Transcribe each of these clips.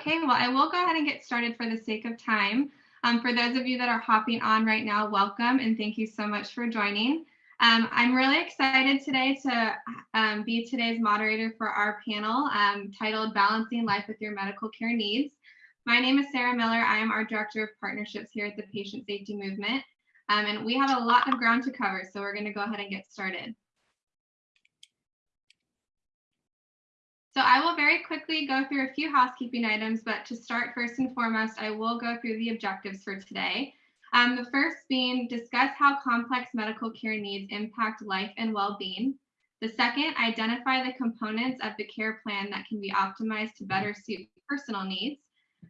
Okay, well, I will go ahead and get started for the sake of time. Um, for those of you that are hopping on right now, welcome and thank you so much for joining. Um, I'm really excited today to um, be today's moderator for our panel um, titled Balancing Life with Your Medical Care Needs. My name is Sarah Miller. I am our Director of Partnerships here at the Patient Safety Movement. Um, and we have a lot of ground to cover, so we're going to go ahead and get started. So I will very quickly go through a few housekeeping items, but to start first and foremost, I will go through the objectives for today. Um, the first being discuss how complex medical care needs impact life and well-being. The second, identify the components of the care plan that can be optimized to better suit personal needs.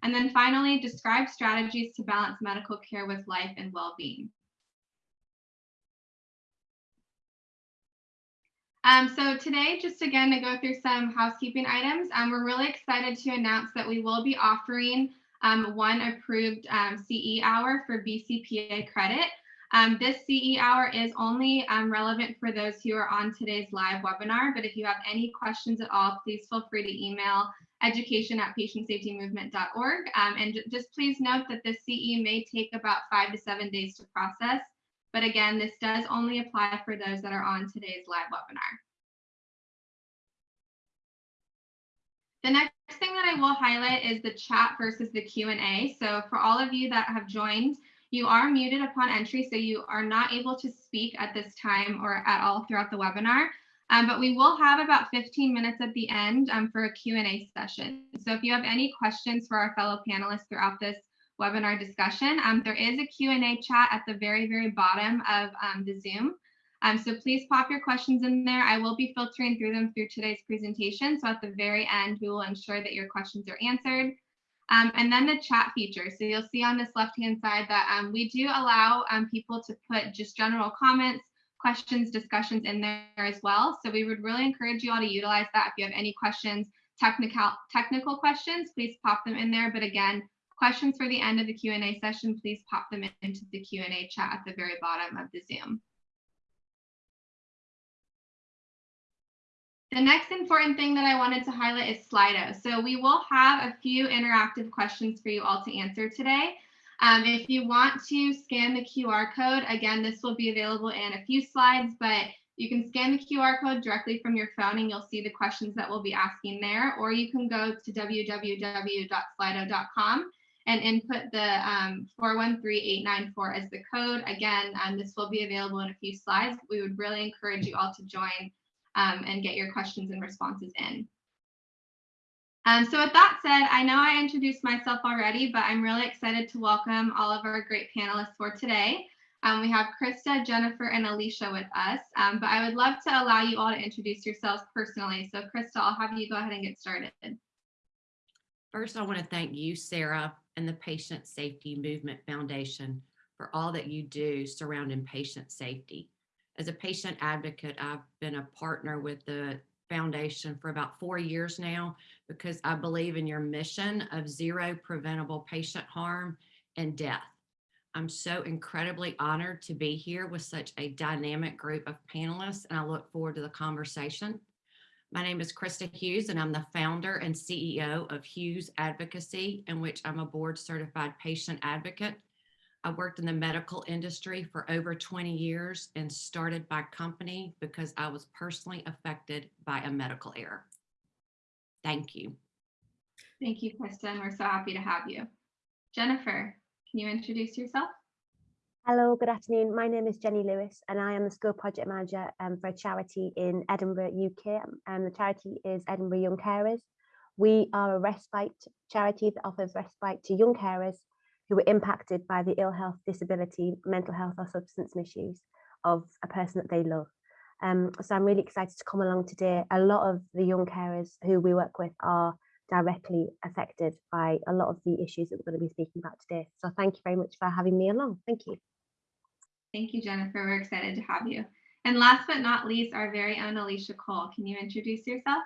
And then finally, describe strategies to balance medical care with life and well-being. Um, so today, just again to go through some housekeeping items, um, we're really excited to announce that we will be offering um, one approved um, CE hour for BCPA credit. Um, this CE hour is only um, relevant for those who are on today's live webinar, but if you have any questions at all, please feel free to email education at patientsafetymovement.org. and just please note that this CE may take about five to seven days to process. But again, this does only apply for those that are on today's live webinar. The next thing that I will highlight is the chat versus the Q&A. So for all of you that have joined, you are muted upon entry, so you are not able to speak at this time or at all throughout the webinar. Um, but we will have about 15 minutes at the end um, for a Q&A session. So if you have any questions for our fellow panelists throughout this webinar discussion. Um, there is a Q&A chat at the very, very bottom of um, the Zoom. Um, so please pop your questions in there. I will be filtering through them through today's presentation. So at the very end, we will ensure that your questions are answered. Um, and then the chat feature. So you'll see on this left-hand side that um, we do allow um, people to put just general comments, questions, discussions in there as well. So we would really encourage you all to utilize that. If you have any questions, technical technical questions, please pop them in there. But again, Questions for the end of the Q&A session, please pop them into the Q&A chat at the very bottom of the Zoom. The next important thing that I wanted to highlight is Slido. So we will have a few interactive questions for you all to answer today. Um, if you want to scan the QR code, again, this will be available in a few slides, but you can scan the QR code directly from your phone and you'll see the questions that we'll be asking there, or you can go to www.slido.com and input the um, 413894 as the code. Again, um, this will be available in a few slides. We would really encourage you all to join um, and get your questions and responses in. Um, so with that said, I know I introduced myself already, but I'm really excited to welcome all of our great panelists for today. Um, we have Krista, Jennifer, and Alicia with us, um, but I would love to allow you all to introduce yourselves personally. So Krista, I'll have you go ahead and get started. First, I want to thank you, Sarah, and the Patient Safety Movement Foundation for all that you do surrounding patient safety. As a patient advocate, I've been a partner with the foundation for about four years now because I believe in your mission of zero preventable patient harm and death. I'm so incredibly honored to be here with such a dynamic group of panelists and I look forward to the conversation. My name is Krista Hughes, and I'm the founder and CEO of Hughes Advocacy, in which I'm a board certified patient advocate. I worked in the medical industry for over 20 years and started my company because I was personally affected by a medical error. Thank you. Thank you, Kristen. We're so happy to have you. Jennifer, can you introduce yourself? Hello, good afternoon. My name is Jenny Lewis and I am the school project manager um, for a charity in Edinburgh, UK. And the charity is Edinburgh Young Carers. We are a respite charity that offers respite to young carers who were impacted by the ill health, disability, mental health or substance misuse of a person that they love. Um, so I'm really excited to come along today. A lot of the young carers who we work with are directly affected by a lot of the issues that we're going to be speaking about today. So thank you very much for having me along. Thank you. Thank you, Jennifer. We're excited to have you. And last but not least, our very own Alicia Cole. Can you introduce yourself?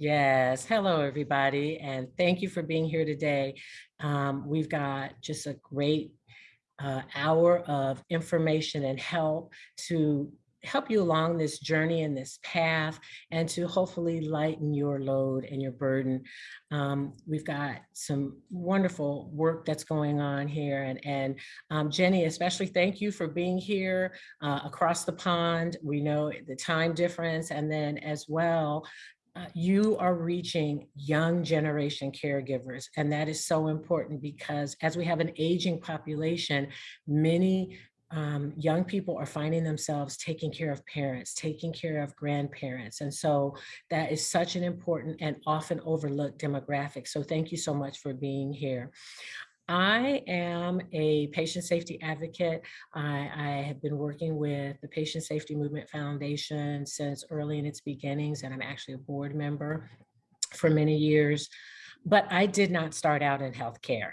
Yes, hello everybody, and thank you for being here today. Um, we've got just a great uh, hour of information and help to help you along this journey and this path and to hopefully lighten your load and your burden. Um, we've got some wonderful work that's going on here and, and um, Jenny, especially thank you for being here uh, across the pond. We know the time difference and then as well, uh, you are reaching young generation caregivers. And that is so important because as we have an aging population, many um, young people are finding themselves taking care of parents, taking care of grandparents. And so that is such an important and often overlooked demographic. So thank you so much for being here. I am a patient safety advocate. I, I, have been working with the Patient Safety Movement Foundation since early in its beginnings, and I'm actually a board member for many years. But I did not start out in healthcare.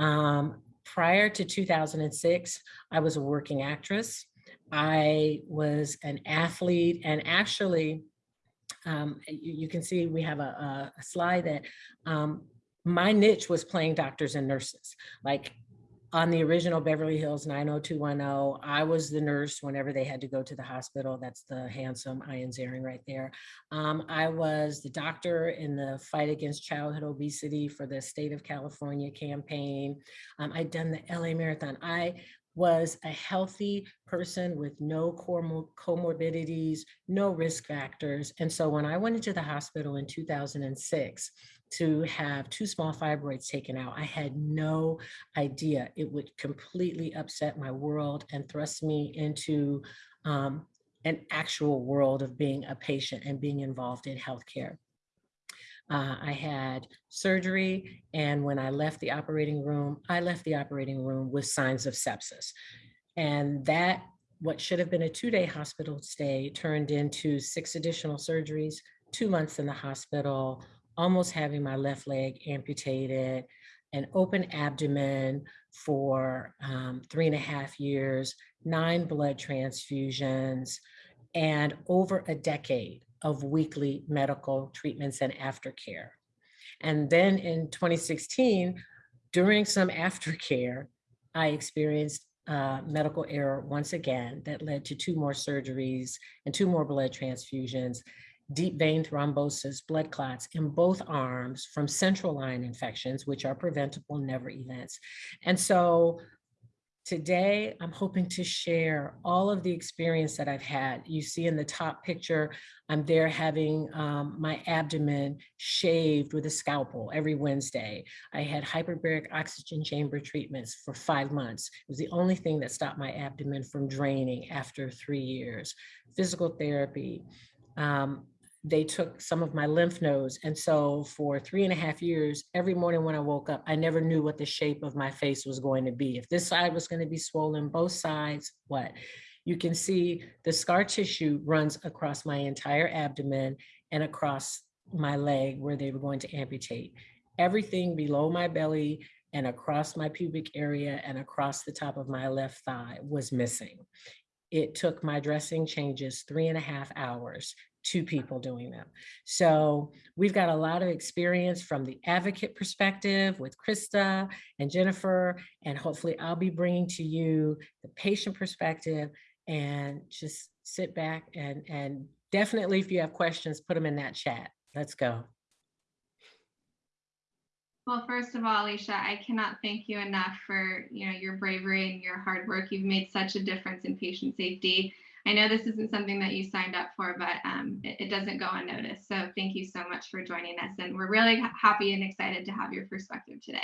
Um, prior to 2006, I was a working actress. I was an athlete and actually, um, you, you, can see we have a, a slide that um, my niche was playing doctors and nurses. Like on the original Beverly Hills 90210, I was the nurse whenever they had to go to the hospital. That's the handsome Ian Ziering right there. Um, I was the doctor in the fight against childhood obesity for the state of California campaign. Um, I'd done the LA Marathon. I was a healthy person with no comorbidities, no risk factors. And so when I went into the hospital in 2006, to have two small fibroids taken out. I had no idea it would completely upset my world and thrust me into um, an actual world of being a patient and being involved in healthcare. Uh, I had surgery, and when I left the operating room, I left the operating room with signs of sepsis. And that, what should have been a two-day hospital stay, turned into six additional surgeries, two months in the hospital, almost having my left leg amputated, an open abdomen for um, three and a half years, nine blood transfusions, and over a decade of weekly medical treatments and aftercare. And then in 2016, during some aftercare, I experienced uh, medical error once again that led to two more surgeries and two more blood transfusions deep vein thrombosis, blood clots in both arms from central line infections, which are preventable never events. And so today I'm hoping to share all of the experience that I've had. You see in the top picture, I'm there having um, my abdomen shaved with a scalpel every Wednesday. I had hyperbaric oxygen chamber treatments for five months. It was the only thing that stopped my abdomen from draining after three years. Physical therapy, um, they took some of my lymph nodes. And so for three and a half years, every morning when I woke up, I never knew what the shape of my face was going to be. If this side was going to be swollen, both sides, what? You can see the scar tissue runs across my entire abdomen and across my leg where they were going to amputate. Everything below my belly and across my pubic area and across the top of my left thigh was missing. It took my dressing changes three and a half hours two people doing them. So we've got a lot of experience from the advocate perspective with Krista and Jennifer, and hopefully I'll be bringing to you the patient perspective and just sit back and, and definitely if you have questions, put them in that chat. Let's go. Well, first of all, Alicia, I cannot thank you enough for you know your bravery and your hard work. You've made such a difference in patient safety I know this isn't something that you signed up for, but um, it, it, doesn't go unnoticed. So thank you so much for joining us. And we're really happy and excited to have your perspective today.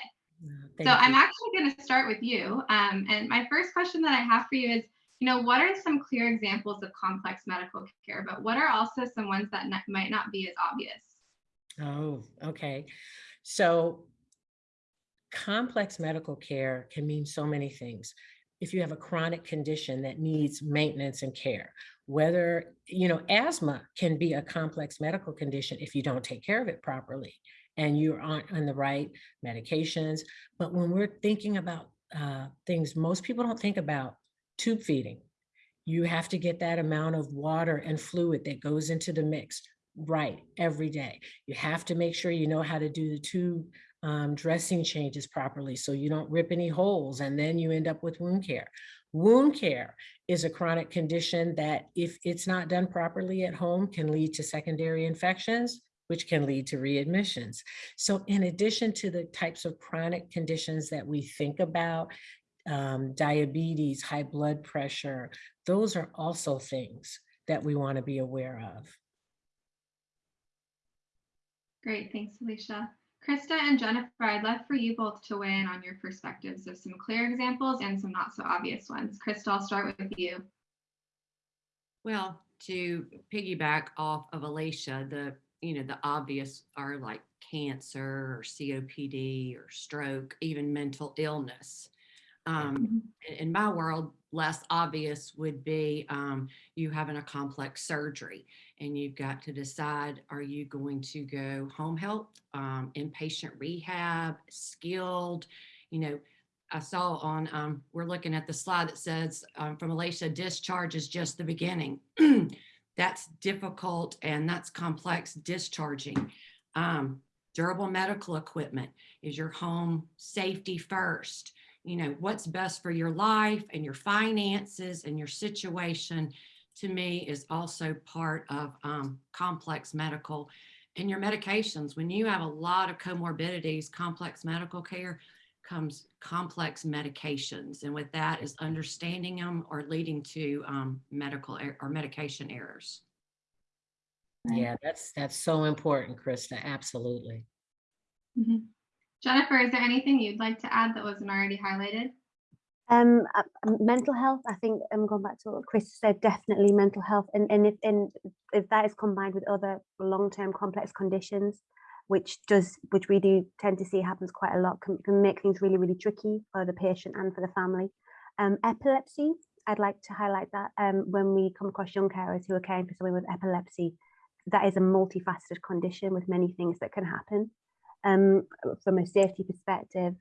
Thank so you. I'm actually going to start with you. Um, and my first question that I have for you is, you know, what are some clear examples of complex medical care, but what are also some ones that might not be as obvious? Oh, okay. So complex medical care can mean so many things if you have a chronic condition that needs maintenance and care, whether, you know, asthma can be a complex medical condition if you don't take care of it properly and you aren't on the right medications. But when we're thinking about uh, things most people don't think about, tube feeding, you have to get that amount of water and fluid that goes into the mix right every day. You have to make sure you know how to do the tube um, dressing changes properly so you don't rip any holes and then you end up with wound care. Wound care is a chronic condition that if it's not done properly at home can lead to secondary infections, which can lead to readmissions. So in addition to the types of chronic conditions that we think about, um, diabetes, high blood pressure, those are also things that we want to be aware of. Great, thanks, Alicia. Krista and Jennifer, I'd love for you both to weigh in on your perspectives of some clear examples and some not so obvious ones. Krista, I'll start with you. Well, to piggyback off of Alicia, the, you know, the obvious are like cancer or COPD or stroke, even mental illness. Um, in- in my world, less obvious would be um, you having a complex surgery and you've got to decide, are you going to go home health, um, inpatient rehab, skilled, you know, I saw on, um, we're looking at the slide that says um, from Alicia, discharge is just the beginning. that's difficult and that's complex discharging. Um, durable medical equipment is your home safety first. You know, what's best for your life and your finances and your situation to me is also part of um, complex medical and your medications. When you have a lot of comorbidities, complex medical care comes complex medications. And with that is understanding them or leading to um, medical er- or medication errors. Yeah, that's, that's so important, Krista, absolutely. Mhm. Jennifer, is there anything you'd like to add that wasn't already highlighted? Um, uh, um, mental health, I think I'm going back to what Chris said, definitely mental health. And, and if, and if that is combined with other long-term complex conditions, which does, which we do tend to see happens quite a lot, can, can make things really, really tricky for the patient and for the family. Um, epilepsy, I'd like to highlight that um, when we come across young carers who are caring for someone with epilepsy, that is a multifaceted condition with many things that can happen. Um, from a safety perspective,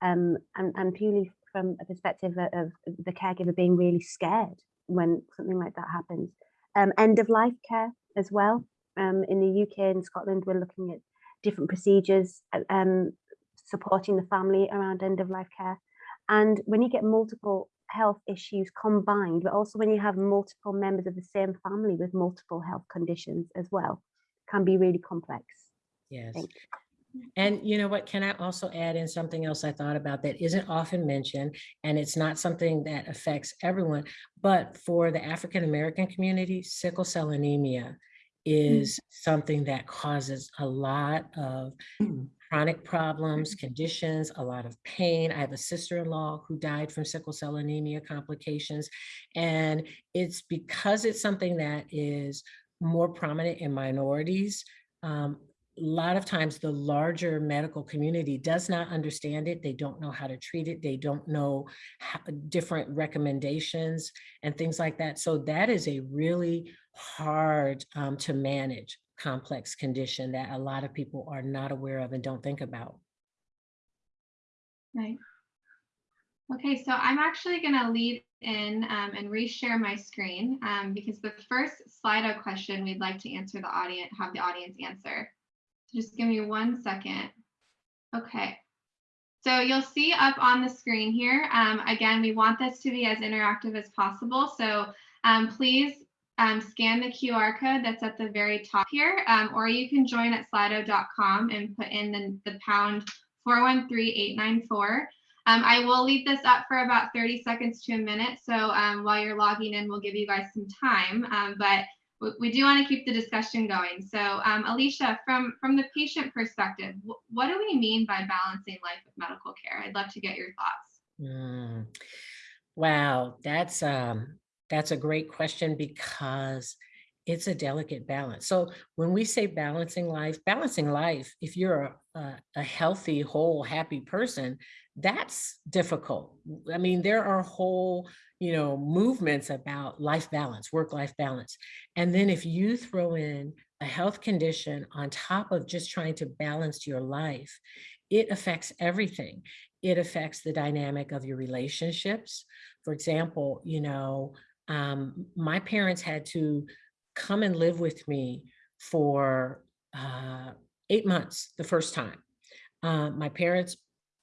um, and, and purely from a perspective of, the caregiver being really scared when something like that happens. Um, end of life care as well. Um, in the UK and Scotland, we're looking at different procedures uh, um, supporting the family around end of life care. And when you get multiple health issues combined, but also when you have multiple members of the same family with multiple health conditions as well, can be really complex. Yes. And you know what, can I also add in something else I thought about that isn't often mentioned, and it's not something that affects everyone, but for the African-American community, sickle cell anemia mm. is something that causes a lot of mm. chronic problems, mm. conditions, a lot of pain. I have a sister-in-law who died from sickle cell anemia complications. And it's because it's something that is more prominent in minorities. um, a lot of times the larger medical community does not understand it. They don't know how to treat it. They don't know how, different recommendations and things like that. So that is a really hard um, to manage complex condition that a lot of people are not aware of and don't think about. Right. Okay, so I'm actually going to lead in um, and reshare my screen um, because the first Slido question we'd like to answer the audience, have the audience answer. Just give me one second. Okay. So you'll see up on the screen here, um, again, we want this to be as interactive as possible. So um, please um, scan the QR code that's at the very top here, um, or you can join at slido.com and put in the, the pound 413894. Um, I will leave this up for about 30 seconds to a minute. So um, while you're logging in, we'll give you guys some time. But we, do want to keep the discussion going. So um, Alicia, from, from the patient perspective, wh- what do we mean by balancing life with medical care? I'd love to get your thoughts. Mm. Wow, that's um that's a great question because it's a delicate balance. So when we say balancing life, balancing life, if you're a, a healthy, whole, happy person, that's difficult. I mean, there are whole, you know, movements about life balance, work-life balance. And then if you throw in a health condition on top of just trying to balance your life, it affects everything. It affects the dynamic of your relationships. For example, you know, um, my parents had to come and live with me for uh, eight months the first time. Uh, my parents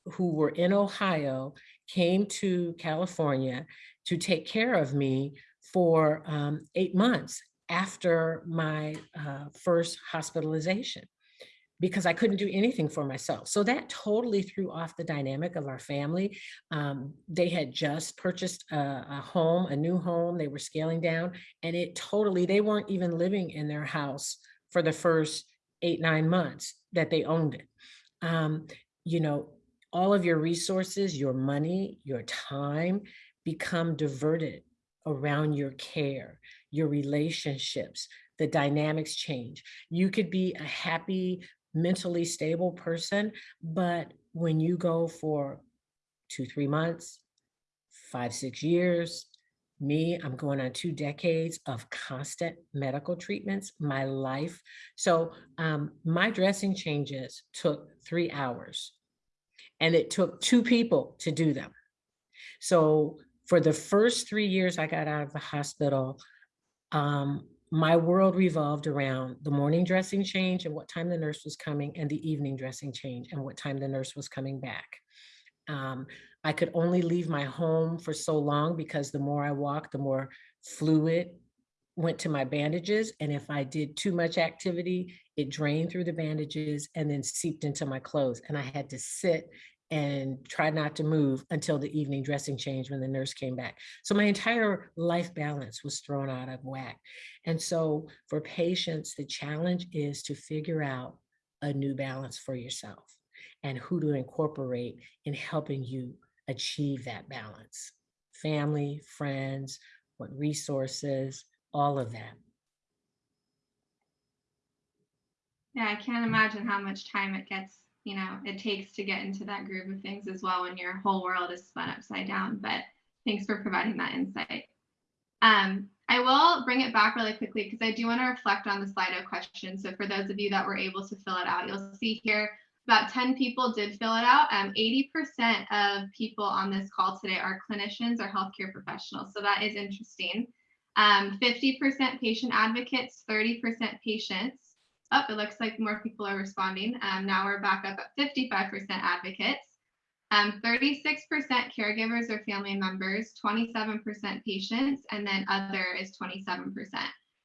who were in Ohio came to California to take care of me for um, eight months after my uh, first hospitalization because I couldn't do anything for myself. So that totally threw off the dynamic of our family. Um, they had just purchased a, a home, a new home. They were scaling down and it totally, they weren't even living in their house for the first eight, nine months that they owned it. Um, you know, all of your resources, your money, your time become diverted around your care, your relationships, the dynamics change. You could be a happy, mentally stable person, but when you go for two, three months, five, six years, me, I'm going on two decades of constant medical treatments, my life. So um, my dressing changes took three hours and it took two people to do them. So for the first three years I got out of the hospital, um, my world revolved around the morning dressing change and what time the nurse was coming and the evening dressing change and what time the nurse was coming back. Um, I could only leave my home for so long because the more I walked, the more fluid went to my bandages. And if I did too much activity, it drained through the bandages and then seeped into my clothes. And I had to sit and try not to move until the evening dressing change when the nurse came back. So my entire life balance was thrown out of whack. And so for patients, the challenge is to figure out a new balance for yourself and who to incorporate in helping you achieve that balance. Family, friends, what resources, all of that. Yeah, I can't imagine how much time it gets, you know, it takes to get into that groove of things as well when your whole world is spun upside down. But thanks for providing that insight. Um, I will bring it back really quickly because I do want to reflect on the Slido question. So for those of you that were able to fill it out, you'll see here about 10 people did fill it out. Um, 80% of people on this call today are clinicians or healthcare professionals. So that is interesting. 50% um, patient advocates, 30% patients. Oh, it looks like more people are responding. Um, now we're back up at 55% advocates. 36% um, caregivers or family members, 27% patients, and then other is 27%.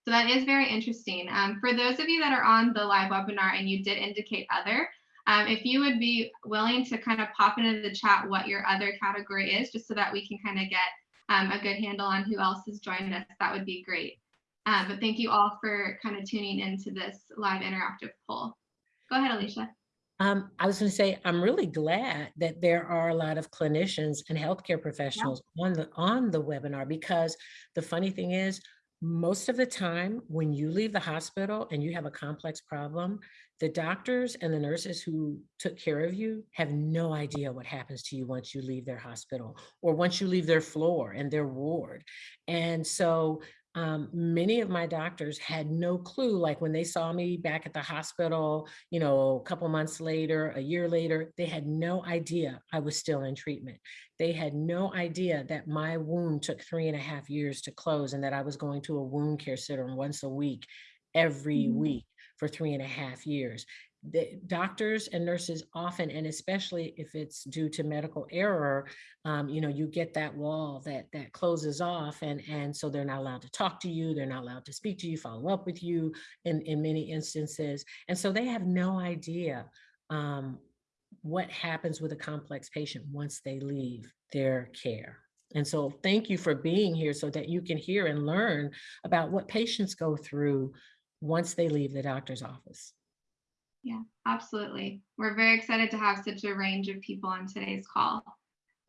So that is very interesting. Um, for those of you that are on the live webinar and you did indicate other, um, if you would be willing to kind of pop into the chat what your other category is, just so that we can kind of get um, a good handle on who else has joined us, that would be great. Uh, but thank you all for kind of tuning into this live interactive poll. Go ahead, Alicia. Um, I was going to say, I'm really glad that there are a lot of clinicians and healthcare professionals yeah. on the on the webinar because the funny thing is, most of the time when you leave the hospital and you have a complex problem, the doctors and the nurses who took care of you have no idea what happens to you once you leave their hospital or once you leave their floor and their ward. And so um, many of my doctors had no clue, like when they saw me back at the hospital, you know, a couple months later, a year later, they had no idea I was still in treatment. They had no idea that my wound took three and a half years to close and that I was going to a wound care center once a week, every mm -hmm. week for three and a half years the doctors and nurses often, and especially if it's due to medical error, um, you know, you get that wall that that closes off and, and so they're not allowed to talk to you, they're not allowed to speak to you, follow up with you in, in many instances. And so they have no idea um, what happens with a complex patient once they leave their care. And so thank you for being here so that you can hear and learn about what patients go through once they leave the doctor's office. Yeah, absolutely. We're very excited to have such a range of people on today's call.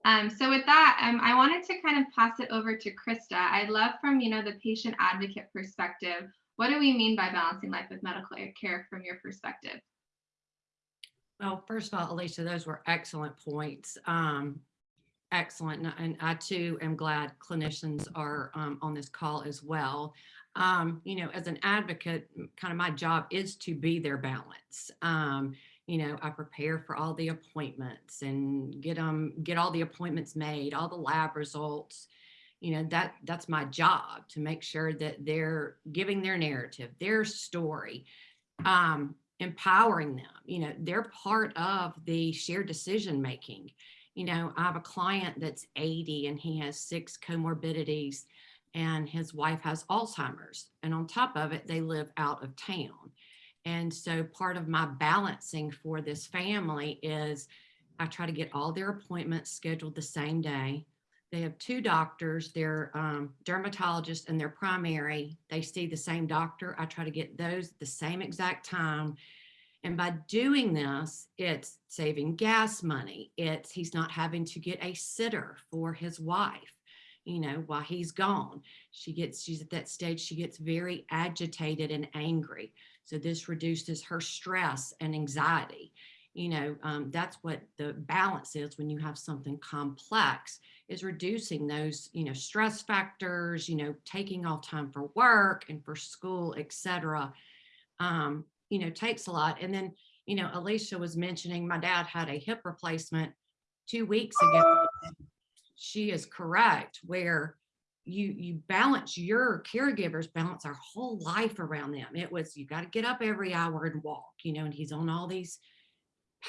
Um, so with that, um, I wanted to kind of pass it over to Krista. I'd love from, you know, the patient advocate perspective, what do we mean by balancing life with medical care from your perspective? Well, first of all, Alicia, those were excellent points. Um, excellent. And I too am glad clinicians are um, on this call as well um, you know, as an advocate, kind of my job is to be their balance. Um, you know, I prepare for all the appointments and get them, get all the appointments made, all the lab results. You know, that that's my job to make sure that they're giving their narrative, their story. Um, empowering them. You know, they're part of the shared decision making. You know, I have a client that's 80 and he has six comorbidities and his wife has Alzheimer's. And on top of it, they live out of town. And so part of my balancing for this family is I try to get all their appointments scheduled the same day. They have two doctors, their um, dermatologist and their primary. They see the same doctor. I try to get those the same exact time. And by doing this, it's saving gas money. It's he's not having to get a sitter for his wife, you know, while he's gone. She gets, she's at that stage, she gets very agitated and angry. So this reduces her stress and anxiety. You know, um, that's what the balance is when you have something complex is reducing those, you know, stress factors, you know, taking off time for work and for school, et cetera. Um, you know, takes a lot. And then, you know, Alicia was mentioning my dad had a hip replacement two weeks ago. She is correct where you you balance your caregivers balance our whole life around them. It was you got to get up every hour and walk, you know, and he's on all these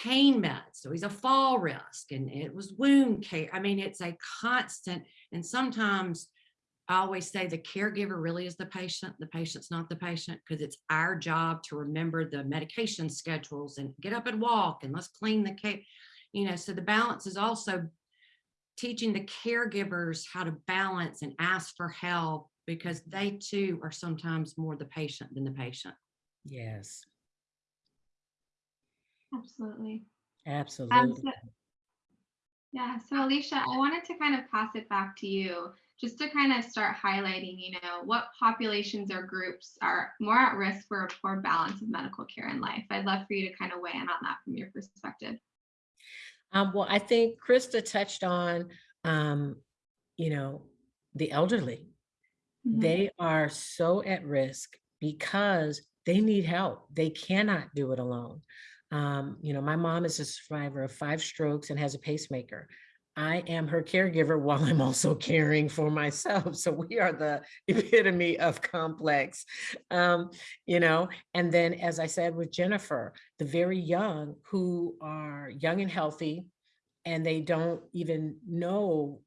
pain meds. So he's a fall risk and it was wound care. I mean, it's a constant. And sometimes I always say the caregiver really is the patient. The patient's not the patient because it's our job to remember the medication schedules and get up and walk and let's clean the cake. You know, so the balance is also teaching the caregivers how to balance and ask for help because they too are sometimes more the patient than the patient. Yes, Absolutely. Um, absolutely. so- yeah, so Alicia, I wanted to kind of pass it back to you just to kind of start highlighting, you know, what populations or groups are more at risk for a poor balance of medical care in life. I'd love for you to kind of weigh in on that from your perspective. Um, well, I think Krista touched on, um, you know, the elderly. Mhm. They are so at risk because they need help. They cannot do it alone. Um, you know, my mom is a survivor of five strokes and has a pacemaker. I am her caregiver while I'm also caring for myself. So we are the epitome of complex, um, you know. And then, as I said with Jennifer, the very young who are young and healthy, and they don't even know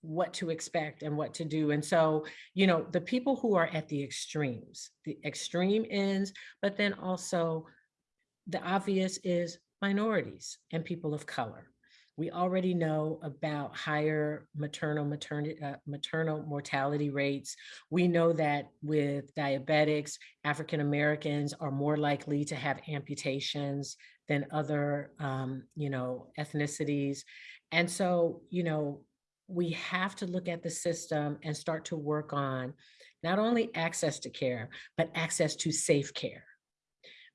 what to expect and what to do. And so, you know, the people who are at the extremes, the extreme ends, but then also the obvious is minorities and people of color. We already know about higher maternal maternity uh, maternal mortality rates. We know that with diabetics, African Americans are more likely to have amputations than other, um, you know, ethnicities. And so, you know, we have to look at the system and start to work on not only access to care, but access to safe care.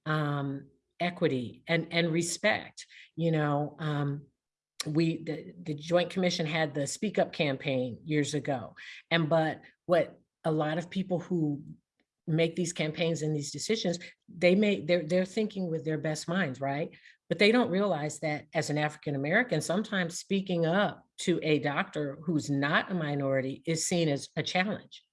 Um, equity and and respect you know um we the, the joint commission had the speak up campaign years ago and but what a lot of people who make these campaigns and these decisions they may they're they're thinking with their best minds right? But they don't realize that as an african american sometimes speaking up to a doctor who's not a minority is seen as a challenge.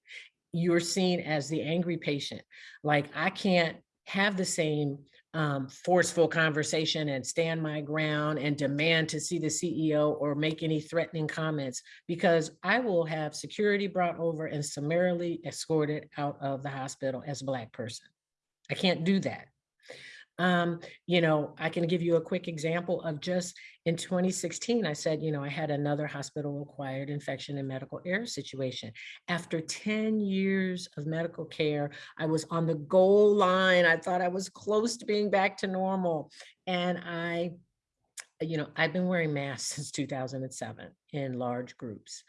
You're seen as the angry patient. Like i can't have the same um, forceful conversation and stand my ground and demand to see the CEO or make any threatening comments because I will have security brought over and summarily escorted out of the hospital as a Black person. I can't do that. Um, you know, I can give you a quick example of just in 2016, I said, you know, I had another hospital acquired infection and medical error situation. After 10 years of medical care, I was on the goal line. I thought I was close to being back to normal. And I, you know, I've been wearing masks since 2007 in large groups.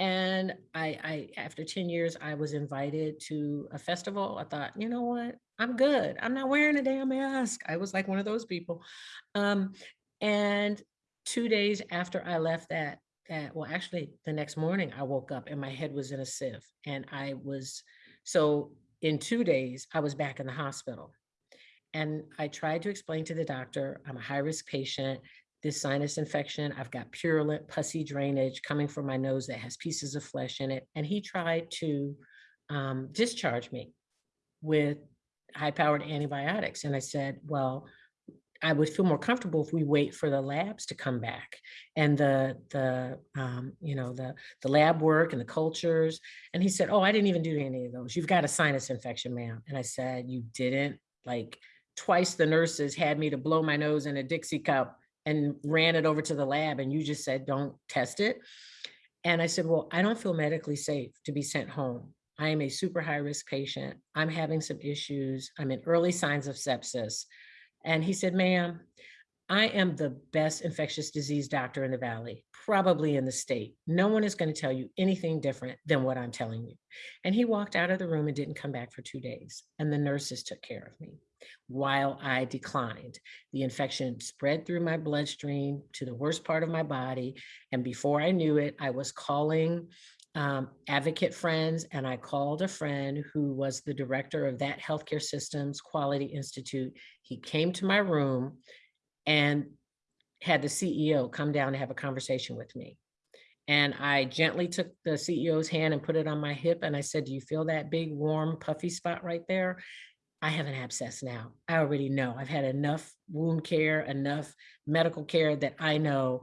And I, I, after 10 years, I was invited to a festival. I thought, you know what? I'm good. I'm not wearing a damn mask. I was like one of those people. Um, and two days after I left that, that, well, actually the next morning I woke up and my head was in a sieve and I was, so in two days, I was back in the hospital. And I tried to explain to the doctor, I'm a high risk patient this sinus infection. I've got purulent pussy drainage coming from my nose that has pieces of flesh in it. And he tried to um, discharge me with high-powered antibiotics. And I said, well, I would feel more comfortable if we wait for the labs to come back and the, the, um, you know, the, the lab work and the cultures. And he said, oh, I didn't even do any of those. You've got a sinus infection, ma'am. And I said, you didn't? Like twice the nurses had me to blow my nose in a Dixie cup and ran it over to the lab and you just said, don't test it. And I said, well, I don't feel medically safe to be sent home. I am a super high risk patient. I'm having some issues. I'm in early signs of sepsis. And he said, ma'am, I am the best infectious disease doctor in the Valley, probably in the state. No one is going to tell you anything different than what I'm telling you. And he walked out of the room and didn't come back for two days. And the nurses took care of me while I declined. The infection spread through my bloodstream to the worst part of my body. And before I knew it, I was calling um, advocate friends and I called a friend who was the director of that healthcare systems quality institute. He came to my room and had the CEO come down to have a conversation with me. And I gently took the CEO's hand and put it on my hip. And I said, do you feel that big, warm, puffy spot right there? I have an abscess now. I already know. I've had enough wound care, enough medical care that I know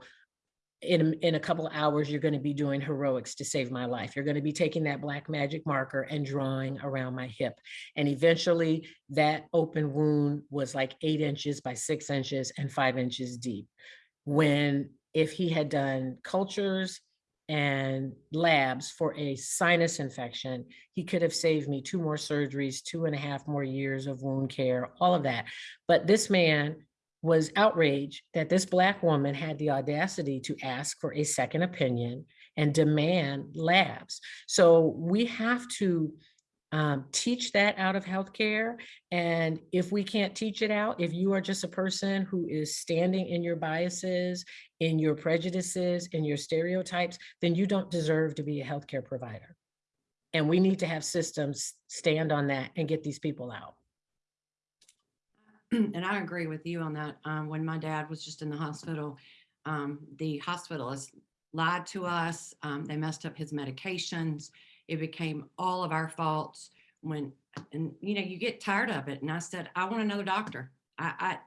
in, in a couple of hours, you're going to be doing heroics to save my life. You're going to be taking that black magic marker and drawing around my hip. And eventually that open wound was like eight inches by six inches and five inches deep. When if he had done cultures and labs for a sinus infection, he could have saved me two more surgeries, two and a half more years of wound care, all of that. But this man was outraged that this Black woman had the audacity to ask for a second opinion and demand labs. So we have to um, teach that out of healthcare. And if we can't teach it out, if you are just a person who is standing in your biases, in your prejudices, in your stereotypes, then you don't deserve to be a healthcare provider. And we need to have systems stand on that and get these people out. and I agree with you on that. Um, when my dad was just in the hospital, um, the hospitalists lied to us. Um, they messed up his medications. It became all of our faults when, and you know, you get tired of it. And I said, I want another doctor. I, I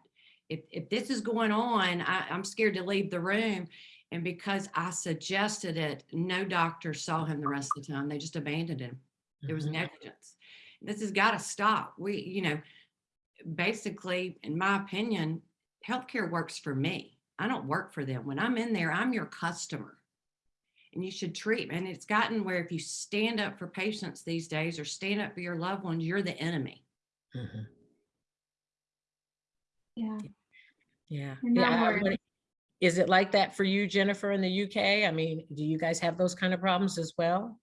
if, if this is going on, I, I'm scared to leave the room. And because I suggested it, no doctor saw him the rest of the time. They just abandoned him. There was Mhm. negligence. This has got to stop. We, you know, basically, in my opinion, healthcare works for me. I don't work for them. When I'm in there, I'm your customer. And you should treat, and it's gotten where if you stand up for patients these days or stand up for your loved ones, you're the enemy. Mhm. Yeah. Yeah. Yeah, word. Is it like that for you, Jennifer, in the UK? I mean, do you guys have those kind of problems as well?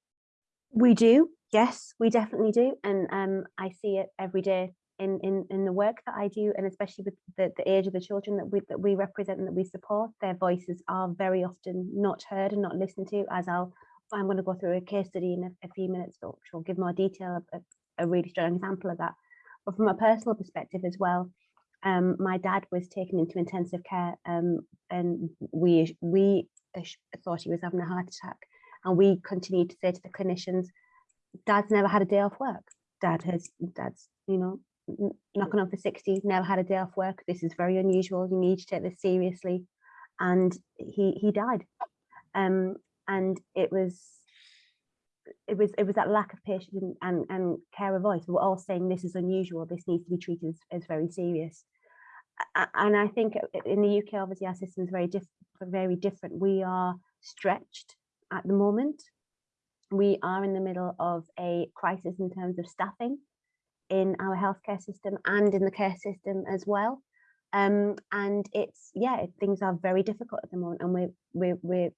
We do, yes, we definitely do. And um, I see it every day in, in, in the work that I do, and especially with the, the age of the children that we, that we represent and that we support, their voices are very often not heard and not listened to, as I'll, I'm going to go through a case study in a, a few minutes, which will give more detail, a, a really strong example of that. But from a personal perspective as well, um, my dad was taken into intensive care um, and we, we thought he was having a heart attack. And we continued to say to the clinicians, dad's never had a day off work. Dad has, dad's, you know, knocking on for 60, never had a day off work. This is very unusual. You need to take this seriously. And he, he died. Um, and it was, it was, it was that lack of patience and, and, and care of voice. We were all saying this is unusual. This needs to be treated as, as very serious. And I think in the UK, obviously our system is very diff- very different. We are stretched at the moment we are in the middle of a crisis in terms of staffing in our healthcare system and in the care system as well. Um, and it's yeah, things are very difficult at the moment, and we're we're we're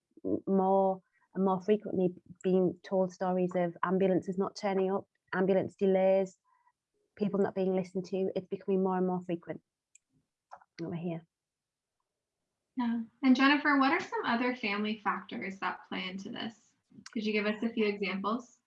more and more frequently being told stories of ambulances not turning up, ambulance delays, people not being listened to. It's becoming more and more frequent over here. Yeah. And Jennifer, what are some other family factors that play into this? Could you give us a few examples?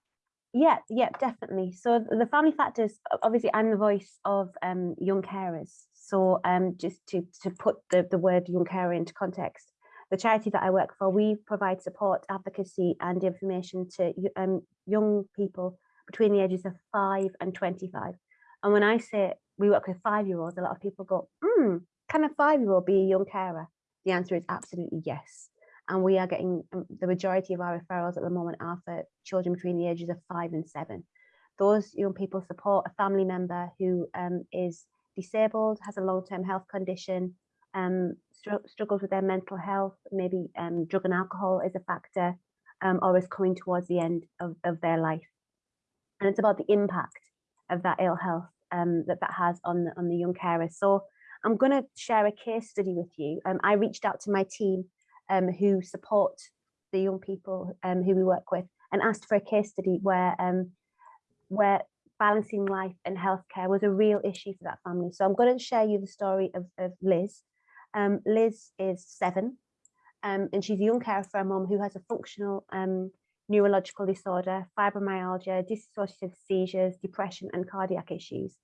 Yeah, yeah, definitely. So the family factors, obviously, I'm the voice of um, young carers. So um, just to to put the, the word young carer into context, the charity that I work for, we provide support, advocacy, and information to um, young people between the ages of five and 25. And when I say we work with five-year-olds, a lot of people go, hmm, can a five-year-old be a young carer? The answer is absolutely yes. And we are getting um, the majority of our referrals at the moment are for children between the ages of five and seven. Those young people support a family member who um, is disabled, has a long-term health condition, um, str- struggles with their mental health, maybe um, drug and alcohol is a factor, um, or is coming towards the end of, of their life. And it's about the impact of that ill health um, that that has on the, on the young carers. So I'm going to share a case study with you. Um, I reached out to my team um, who support the young people um, who we work with and asked for a case study where um, where balancing life and healthcare was a real issue for that family. So I'm going to share you the story of, of Liz. Um, Liz is seven um, and she's a young carer for a mum who has a functional um, neurological disorder, fibromyalgia, dissociative seizures, depression and cardiac issues.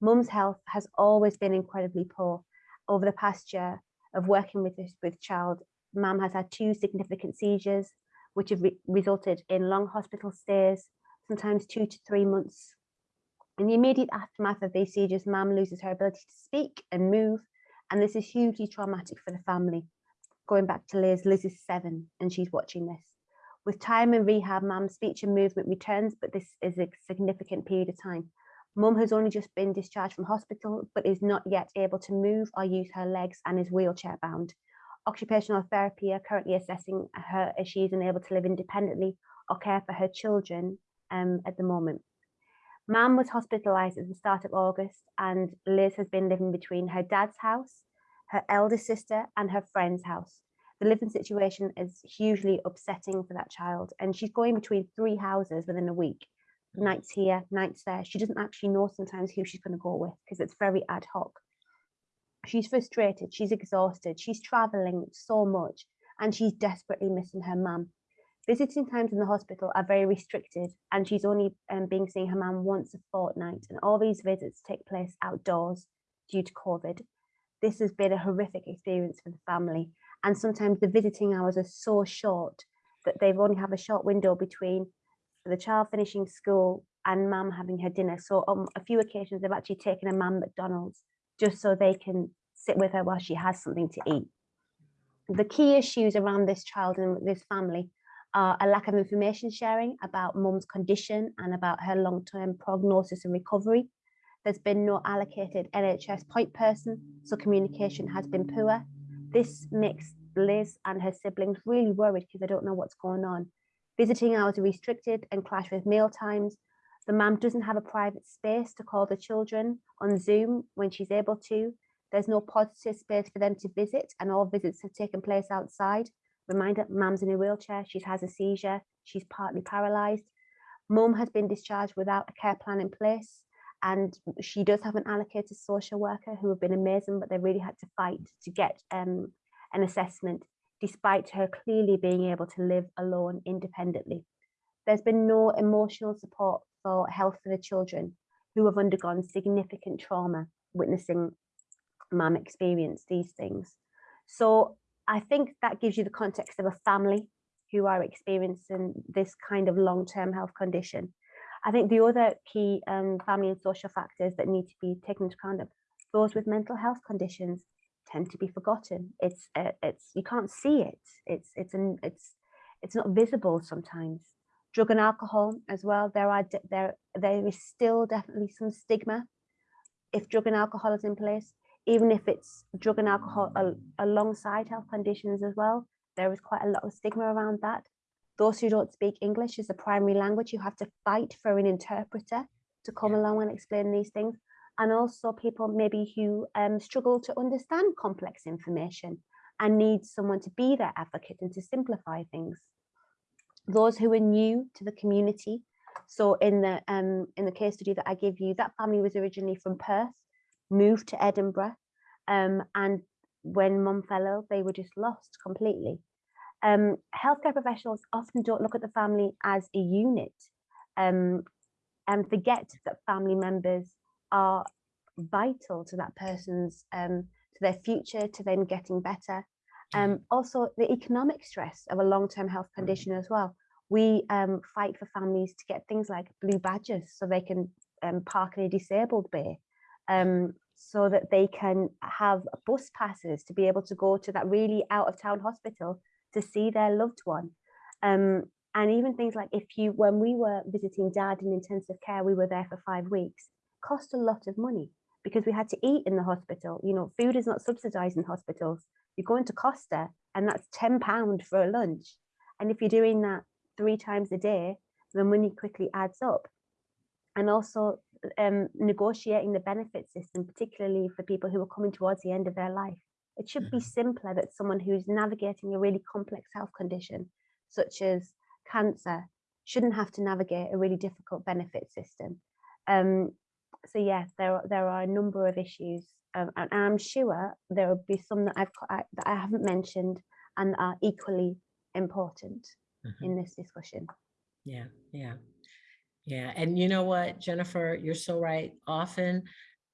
Mum's health has always been incredibly poor. Over the past year of working with this with child, mum has had two significant seizures, which have re resulted in long hospital stays, sometimes two to three months. In the immediate aftermath of these seizures, mum loses her ability to speak and move, and this is hugely traumatic for the family. Going back to Liz, Liz is seven and she's watching this. With time and rehab, mum's speech and movement returns, but this is a significant period of time. Mum has only just been discharged from hospital, but is not yet able to move or use her legs and is wheelchair bound. Occupational therapy are currently assessing her as she is unable to live independently or care for her children um, at the moment. Mum was hospitalised at the start of August and Liz has been living between her dad's house, her eldest sister and her friend's house. The living situation is hugely upsetting for that child and she's going between three houses within a week. Nights here, nights there. She doesn't actually know sometimes who she's going to go with because it's very ad hoc. She's frustrated, she's exhausted, she's travelling so much and she's desperately missing her mum. Visiting times in the hospital are very restricted and she's only um, being seeing her mum once a fortnight and all these visits take place outdoors due to COVID. This has been a horrific experience for the family and sometimes the visiting hours are so short that they've only have a short window between the child finishing school and mum having her dinner. So on a few occasions they've actually taken a mum McDonald's just so they can sit with her while she has something to eat. The key issues around this child and this family are a lack of information sharing about mum's condition and about her long-term prognosis and recovery. There's been no allocated NHS point person, so communication has been poor. This makes Liz and her siblings really worried because they don't know what's going on. Visiting hours are restricted and clash with meal times. The mum doesn't have a private space to call the children on Zoom when she's able to. There's no positive space for them to visit and all visits have taken place outside. Reminder, mum's in a wheelchair, she has a seizure, she's partly paralysed. Mum has been discharged without a care plan in place and she does have an allocated social worker who have been amazing, but they really had to fight to get um, an assessment despite her clearly being able to live alone independently. There's been no emotional support for health for the children who have undergone significant trauma witnessing mum experience these things. So I think that gives you the context of a family who are experiencing this kind of long-term health condition. I think the other key um, family and social factors that need to be taken into account are those with mental health conditions tend to be forgotten. It's uh, it's you can't see it. It's it's an it's it's not visible sometimes. Drug and alcohol as well. There are there there is still definitely some stigma if drug and alcohol is in place even if it's drug and alcohol al alongside health conditions as well, there is quite a lot of stigma around that. Those who don't speak English as a primary language, you have to fight for an interpreter to come along and explain these things. And also people maybe who um, struggle to understand complex information and need someone to be their advocate and to simplify things. Those who are new to the community. So in the um, in the case study that I give you, that family was originally from Perth moved to Edinburgh. Um, and when mum fell ill, they were just lost completely. Um, healthcare professionals often don't look at the family as a unit um, and forget that family members are vital to that person's, um, to their future, to them getting better. Um, also, the economic stress of a long-term health condition as well. We um, fight for families to get things like blue badges so they can um, park in a disabled bay um, so that they can have bus passes to be able to go to that really out of town hospital to see their loved one. Um, and even things like if you, when we were visiting dad in intensive care, we were there for five weeks, cost a lot of money because we had to eat in the hospital. You know, food is not subsidized in hospitals. You go into Costa and that's 10 pound for a lunch. And if you're doing that three times a day, the money quickly adds up. And also um, negotiating the benefit system, particularly for people who are coming towards the end of their life. It should be simpler that someone who's navigating a really complex health condition, such as cancer, shouldn't have to navigate a really difficult benefit system. Um, so yes, there are, there are a number of issues, um, and I'm sure there will be some that I've that I haven't mentioned and are equally important Mhm. in this discussion. Yeah, yeah. Yeah, and you know what, Jennifer, you're so right. Often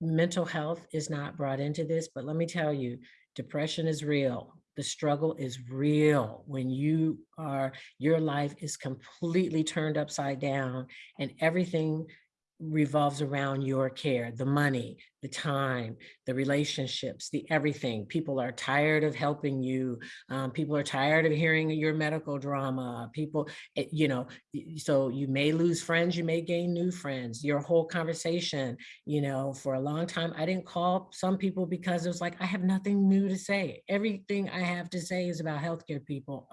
mental health is not brought into this, but let me tell you, depression is real. The struggle is real when you are, your life is completely turned upside down and everything revolves around your care, the money, the time, the relationships, the everything. People are tired of helping you. Um, people are tired of hearing your medical drama. People, it- you know, so you may lose friends, you may gain new friends. Your whole conversation, you know, for a long time, I didn't call some people because it was like, I have nothing new to say. Everything I have to say is about healthcare people.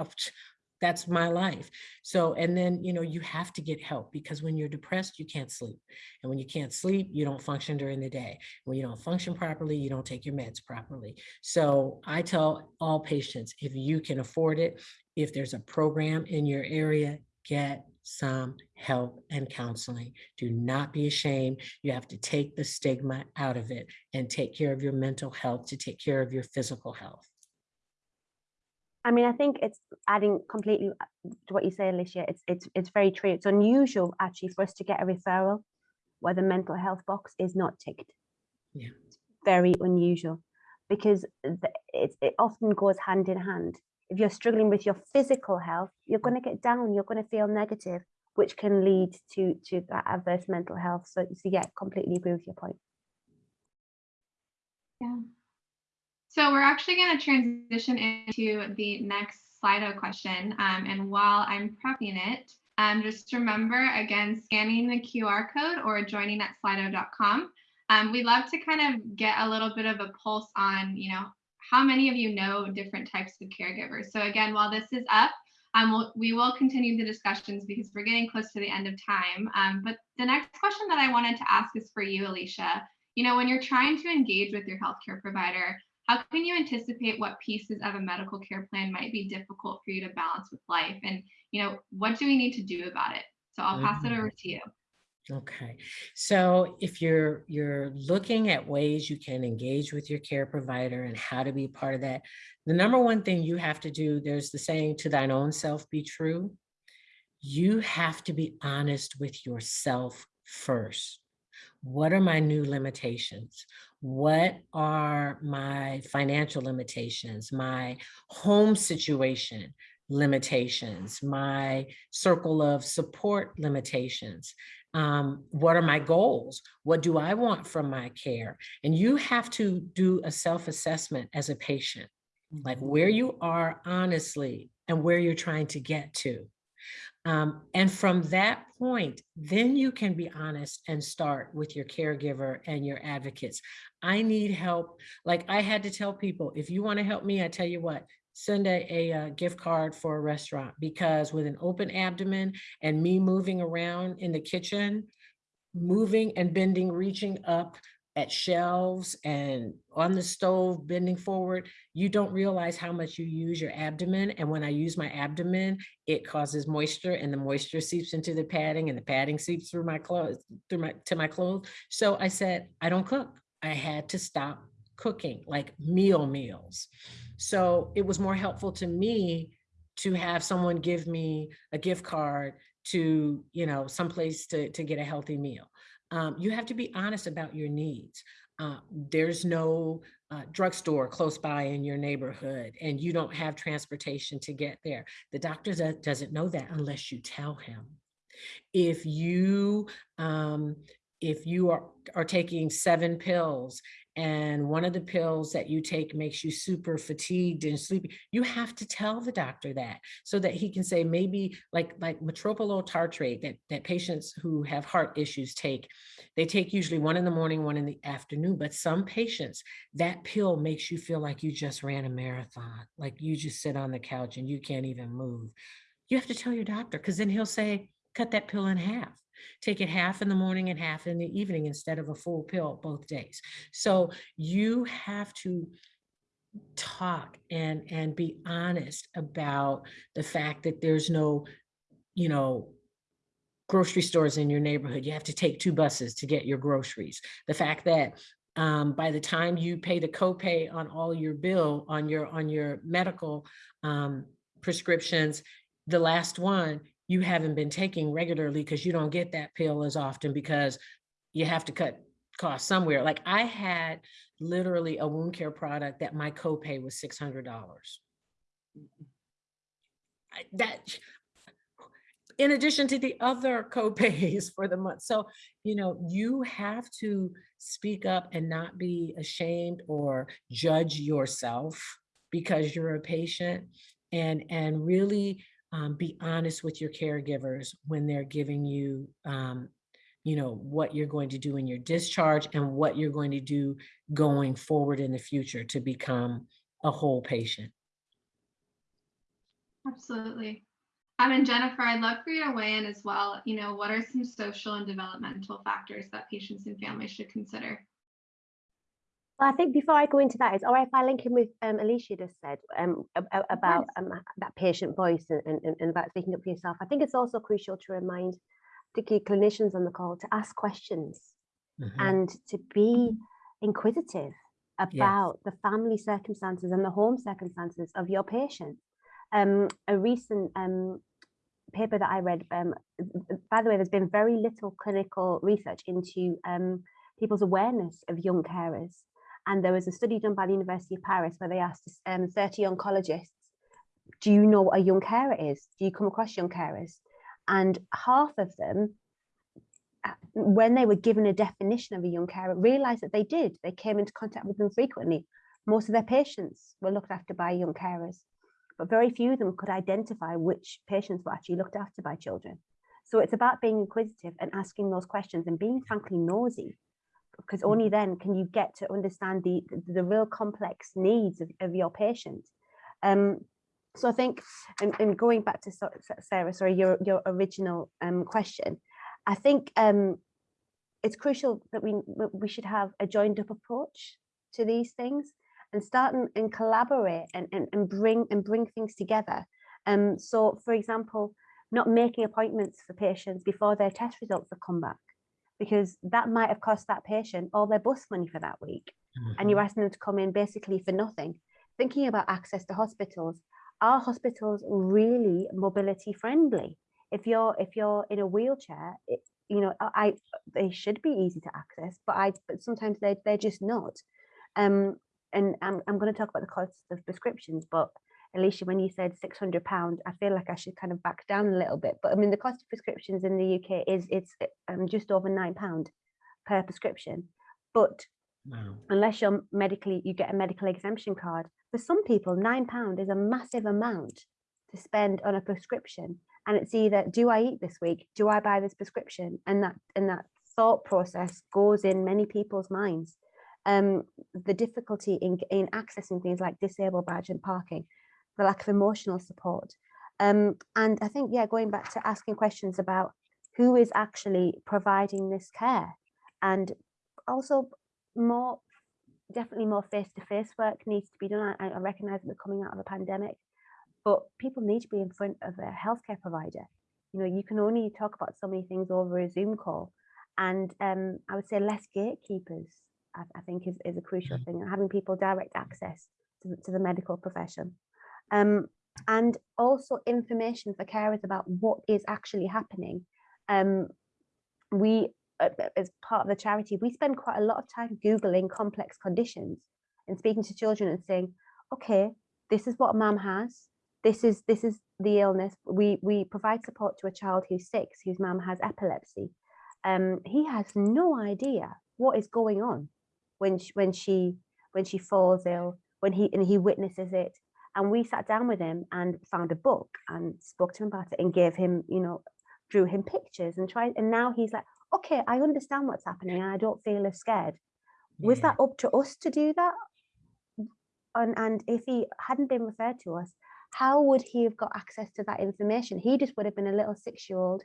That's my life. So, and then, you know, you have to get help because when you're depressed, you can't sleep. And when you can't sleep, you don't function during the day. When you don't function properly, you don't take your meds properly. So I tell all patients, if you can afford it, if there's a program in your area, get some help and counseling. Do not be ashamed. You have to take the stigma out of it and take care of your mental health to take care of your physical health. I mean, I think it's adding completely uh, to what you say, Alicia. It's it's it's very true. It's unusual actually for us to get a referral where the mental health box is not ticked. Yeah. It's very unusual because it it often goes hand in hand. If you're struggling with your physical health, you're going to get down. You're going to feel negative, which can lead to to that adverse mental health. So, so yeah, completely agree with your point. Yeah. So we're actually going to transition into the next Slido question. Um, and while I'm prepping it, um, just remember again, scanning the QR code or joining at slido.com. Um, we'd love to kind of get a little bit of a pulse on, you know, how many of you know different types of caregivers. So again, while this is up, um, we'll, we will continue the discussions because we're getting close to the end of time. Um, but the next question that I wanted to ask is for you, Alicia. You know, when you're trying to engage with your healthcare provider, how can you anticipate what pieces of a medical care plan might be difficult for you to balance with life? And, you know, what do we need to do about it? So I'll pass it Mhm. over to you. Okay, so if you're you're looking at ways you can engage with your care provider and how to be part of that, the number one thing you have to do, there's the saying to thine own self be true. You have to be honest with yourself first. What are my new limitations? What are my financial limitations, my home situation limitations, my circle of support limitations? um, what are my goals? What do I want from my care? And you have to do a self-assessment as a patient, like where you are honestly and where you're trying to get to. Um, and from that point, then you can be honest and start with your caregiver and your advocates. I need help. Like I had to tell people, if you want to help me, I tell you what, send a, a, uh, gift card for a restaurant because with an open abdomen and me moving around in the kitchen, moving and bending, reaching up at shelves and on the stove, bending forward, you don't realize how much you use your abdomen. And when I use my abdomen, it causes moisture and the moisture seeps into the padding and the padding seeps through my clothes, through my, to my clothes. So I said, I don't cook. I had to stop cooking, like meal meals. So it was more helpful to me to have someone give me a gift card to, you know, someplace to, to get a healthy meal. Um, you have to be honest about your needs. Uh, there's no uh, drugstore close by in your neighborhood and you don't have transportation to get there. The doctor doesn't know that unless you tell him. If you um, if you are, are taking seven pills and one of the pills that you take makes you super fatigued and sleepy, you have to tell the doctor that so that he can say maybe like like metoprolol tartrate that, that patients who have heart issues take. They take usually one in the morning, one in the afternoon, but some patients, that pill makes you feel like you just ran a marathon, like you just sit on the couch and you can't even move. You have to tell your doctor because then he'll say, cut that pill in half. Take it half in the morning and half in the evening instead of a full pill both days. So you have to talk and and be honest about the fact that there's no, you know, grocery stores in your neighborhood. You have to take two buses to get your groceries. The fact that um, by the time you pay the copay on all your bill on your on your medical um, prescriptions, the last one you haven't been taking regularly because you don't get that pill as often because you have to cut costs somewhere. Like I had literally a wound care product that my copay was six hundred dollars. That, in addition to the other copays for the month. So, you know, you have to speak up and not be ashamed or judge yourself because you're a patient and and really um, be honest with your caregivers when they're giving you, um, you know, what you're going to do in your discharge and what you're going to do going forward in the future to become a whole patient. Absolutely. Um, and Jennifer, I'd love for you to weigh in as well. You know, what are some social and developmental factors that patients and families should consider? Well, I think before I go into that, it's all right if I link in with um, Alicia just said um, ab- ab- about um, that patient voice and, and, and about speaking up for yourself. I think it's also crucial to remind particularly clinicians on the call to ask questions Mhm. and to be inquisitive about the family circumstances and the home circumstances of your patient. Um, a recent um, paper that I read, um, by the way, there's been very little clinical research into um, people's awareness of young carers. And there was a study done by the University of Paris where they asked um, 30 oncologists, do you know what a young carer is? Do you come across young carers? And half of them, uh, when they were given a definition of a young carer, realized that they did. They came into contact with them frequently. Most of their patients were looked after by young carers, but very few of them could identify which patients were actually looked after by children. So it's about being inquisitive and asking those questions and being frankly nosy because only then can you get to understand the the, the real complex needs of, of your patient. Um, so I think, and, and going back to Sarah, sorry, your your original um, question, I think um, it's crucial that we we should have a joined up approach to these things and start and, and collaborate and, and and bring and bring things together. Um, so, for example, not making appointments for patients before their test results have come back because that might have cost that patient all their bus money for that week and you're Mhm. asking them to come in basically for nothing. Thinking about access to hospitals, are hospitals really mobility friendly? If you're if you're in a wheelchair, it, you know, I, I they should be easy to access, but I but sometimes they they're just not. Um, and I'm I'm going to talk about the cost of prescriptions, but Alicia, when you said six hundred pound, I feel like I should kind of back down a little bit. But I mean, the cost of prescriptions in the UK is it's um, just over nine pound per prescription, but Wow. unless you're medically you get a medical exemption card for some people nine pound is a massive amount to spend on a prescription and it's either do i eat this week do i buy this prescription and that and that thought process goes in many people's minds um the difficulty in in accessing things like disabled badge and parking the lack of emotional support um and i think yeah going back to asking questions about who is actually providing this care and also more definitely more face-to-face work needs to be done. I, I recognize that we're coming out of a pandemic, but people need to be in front of a healthcare provider. You know, you can only talk about so many things over a Zoom call. And um, I would say less gatekeepers, I, I think is, is a crucial Mhm. thing, and having people direct access to, the- to the medical profession. Um, and also information for carers about what is actually happening. Um, we uh, uh, as part of the charity, we spend quite a lot of time Googling complex conditions and speaking to children and saying, okay, this is what a mum has. This is this is the illness. We we provide support to a child who's six, whose mum has epilepsy. um, he has no idea what is going on when she, when she when she falls ill, when he and he witnesses it. And we sat down with him and found a book and spoke to him about it and gave him, you know, drew him pictures and tried. And now he's like, okay, I understand what's happening and I don't feel as scared. Was Yeah. that up to us to do that? And and if he hadn't been referred to us, how would he have got access to that information? He just would have been a little six-year-old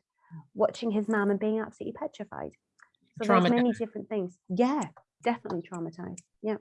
watching his mum and being absolutely petrified. So there's many different things. Yeah, definitely traumatized. Yeah.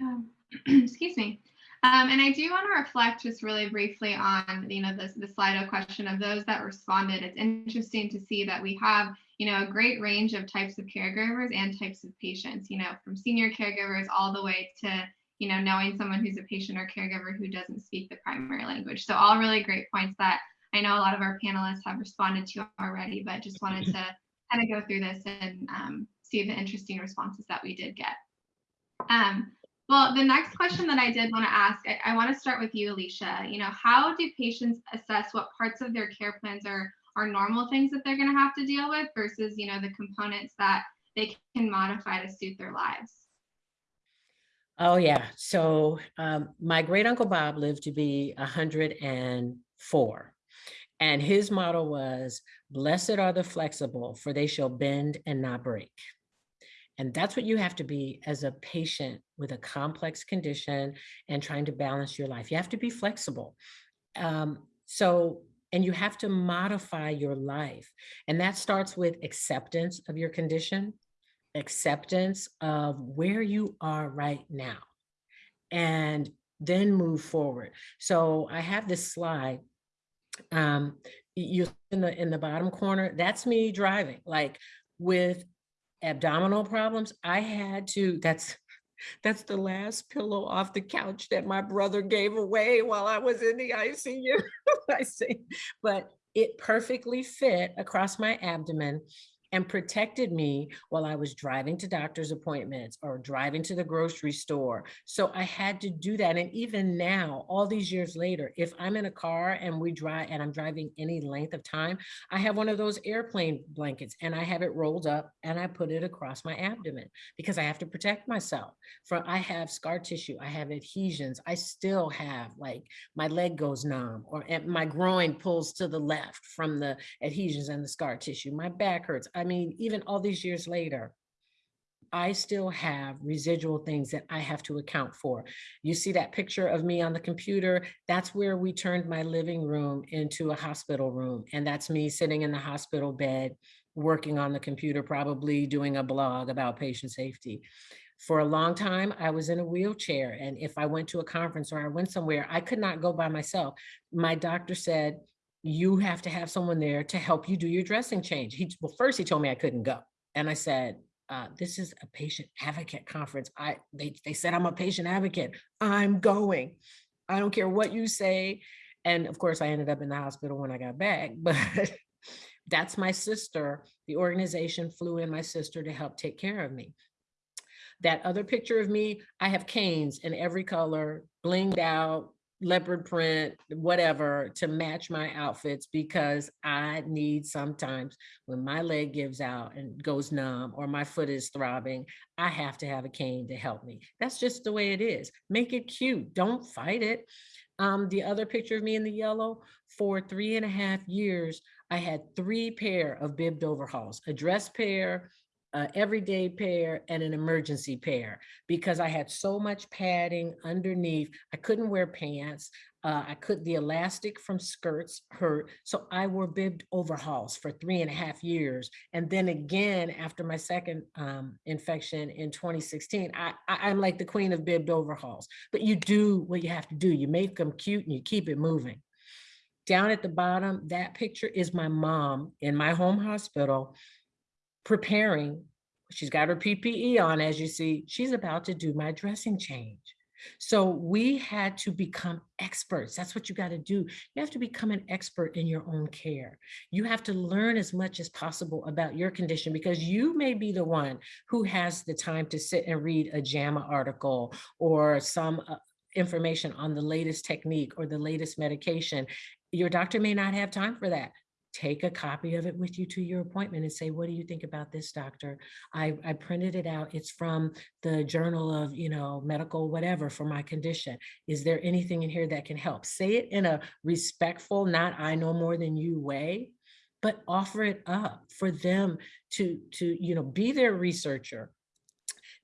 Um, excuse me. Um, and I do want to reflect just really briefly on, you know, this the Slido question of those that responded. It's interesting to see that we have, you know, a great range of types of caregivers and types of patients, you know, from senior caregivers all the way to, you know, knowing someone who's a patient or caregiver who doesn't speak the primary language. So all really great points that I know a lot of our panelists have responded to already, but just wanted to kind of go through this and um, see the interesting responses that we did get. Um, well, the next question that I did want to ask, I, I want to start with you, Alicia. You know, how do patients assess what parts of their care plans are are normal things that they're going to have to deal with versus, you know, the components that they can modify to suit their lives? Oh, yeah. So um, my great uncle Bob lived to be 104. And his motto was, Blessed are the flexible, for they shall bend and not break. And that's what you have to be as a patient with a complex condition and trying to balance your life. You have to be flexible. Um, so, and you have to modify your life. And that starts with acceptance of your condition, acceptance of where you are right now, and then move forward. So I have this slide. Um, you in the in the bottom corner, that's me driving, like with abdominal problems. I had to, that's that's the last pillow off the couch that my brother gave away while I was in the ICU. I see, but it perfectly fit across my abdomen and protected me while I was driving to doctor's appointments or driving to the grocery store. So I had to do that. And even now, all these years later, if I'm in a car and we drive and I'm driving any length of time, I have one of those airplane blankets and I have it rolled up and I put it across my abdomen because I have to protect myself from, I have scar tissue, I have adhesions, I still have like my leg goes numb or my groin pulls to the left from the adhesions and the scar tissue. My back hurts. I mean, even all these years later, I still have residual things that I have to account for. You see that picture of me on the computer? That's where we turned my living room into a hospital room. And that's me sitting in the hospital bed, working on the computer, probably doing a blog about patient safety. For a long time, I was in a wheelchair. And if I went to a conference or I went somewhere, I could not go by myself. My doctor said, you have to have someone there to help you do your dressing change. He, well, first he told me I couldn't go. And I said, uh, this is a patient advocate conference. I they, they said I'm a patient advocate. I'm going. I don't care what you say. And of course, I ended up in the hospital when I got back, but that's my sister. The organization flew in my sister to help take care of me. That other picture of me, I have canes in every color, blinged out, leopard print, whatever, to match my outfits because I need sometimes when my leg gives out and goes numb or my foot is throbbing, I have to have a cane to help me. That's just the way it is. Make it cute. Don't fight it. Um, the other picture of me in the yellow, for three and a half years, I had three pair of bibbed overhauls, a dress pair, a everyday pair and an emergency pair because I had so much padding underneath. I couldn't wear pants. Uh, I could, the elastic from skirts hurt. So I wore bibbed overhauls for three and a half years. And then again, after my second um, infection in 2016, I, I, I'm like the queen of bibbed overhauls, but you do what you have to do. You make them cute and you keep it moving. Down at the bottom, that picture is my mom in my home hospital preparing. She's got her PPE on, as you see. She's about to do my dressing change. So we had to become experts. That's what you got to do. You have to become an expert in your own care. You have to learn as much as possible about your condition because you may be the one who has the time to sit and read a JAMA article or some uh, information on the latest technique or the latest medication. Your doctor may not have time for that take a copy of it with you to your appointment and say, what do you think about this, doctor? I, I printed it out. It's from the Journal of, you know, medical whatever for my condition. Is there anything in here that can help? Say it in a respectful, not I know more than you way, but offer it up for them to, to, you know, be their researcher.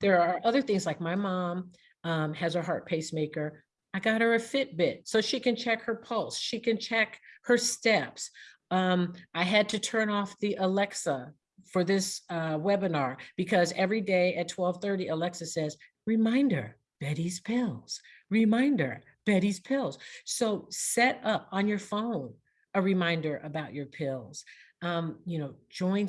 There are other things like my mom um, has a heart pacemaker. I got her a Fitbit so she can check her pulse. She can check her steps. Um, I had to turn off the Alexa for this uh, webinar because every day at 1230, Alexa says, reminder, Betty's pills, reminder, Betty's pills. So set up on your phone a reminder about your pills. Um, you know, join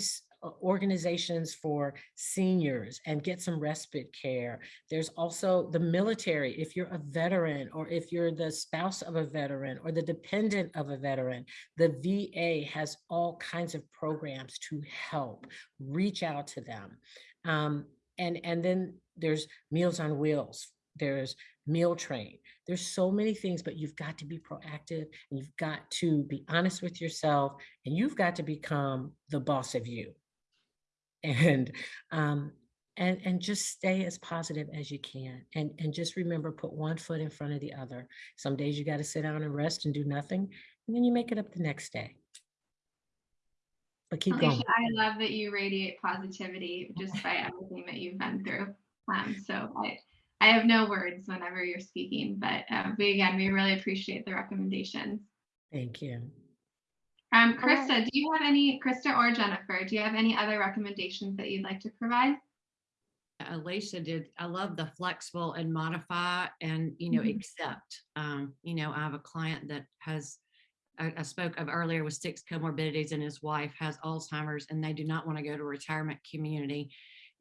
organizations for seniors and get some respite care. There's also the military, if you're a veteran or if you're the spouse of a veteran or the dependent of a veteran, the VA has all kinds of programs to help. Reach out to them. Um, and, and then there's Meals on Wheels, there's Meal Train. There's so many things, but you've got to be proactive and you've got to be honest with yourself and you've got to become the boss of you. And um, and and just stay as positive as you can and and just remember put one foot in front of the other some days you got to sit down and rest and do nothing and then you make it up the next day but keep Alicia, going I love that you radiate positivity just by everything that you've been through. Um, so I, I have no words whenever you're speaking, but uh, we, again, we really appreciate the recommendations. thank you Um. Krista, do you have any, Krista or Jennifer, do you have any other recommendations that you'd like to provide? Alicia did, I love the flexible and modify and, you know, Mhm. accept. Um, you know, I have a client that has, I, I spoke of earlier with six comorbidities and his wife has Alzheimer's and they do not want to go to retirement community.